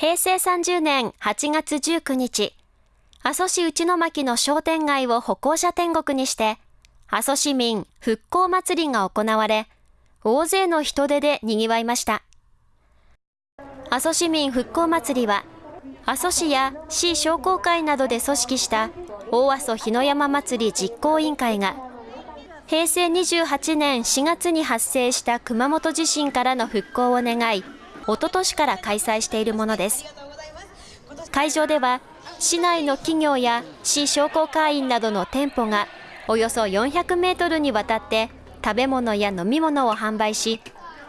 平成30年8月19日、阿蘇市内巻の商店街を歩行者天国にして、阿蘇市民復興祭りが行われ、大勢の人出で賑わいました。阿蘇市民復興祭りは、阿蘇市や市商工会などで組織した大阿蘇日の山祭り実行委員会が、平成28年4月に発生した熊本地震からの復興を願い、おととしから開催しているものです。会場では、市内の企業や市商工会員などの店舗がおよそ400メートルにわたって食べ物や飲み物を販売し、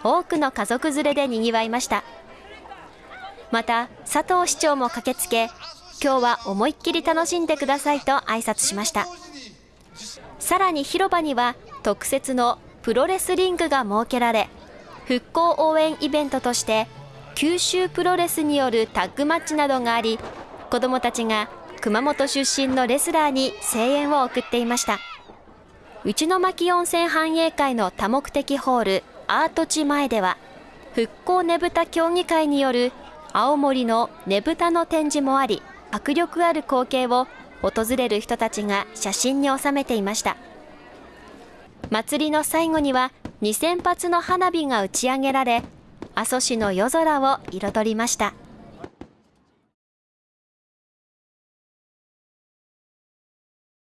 多くの家族連れで賑わいました。また、佐藤市長も駆けつけ、今日は思いっきり楽しんでくださいと挨拶しました。さらに広場には特設のプロレスリングが設けられ、復興応援イベントとして九州プロレスによるタッグマッチなどがあり、子どもたちが熊本出身のレスラーに声援を送っていました。内巻温泉繁栄会の多目的ホールアート地前では、復興ねぶた協議会による青森のねぶたの展示もあり、迫力ある光景を訪れる人たちが写真に収めていました。祭りの最後には2000発の花火が打ち上げられ、阿蘇市の夜空を彩りました。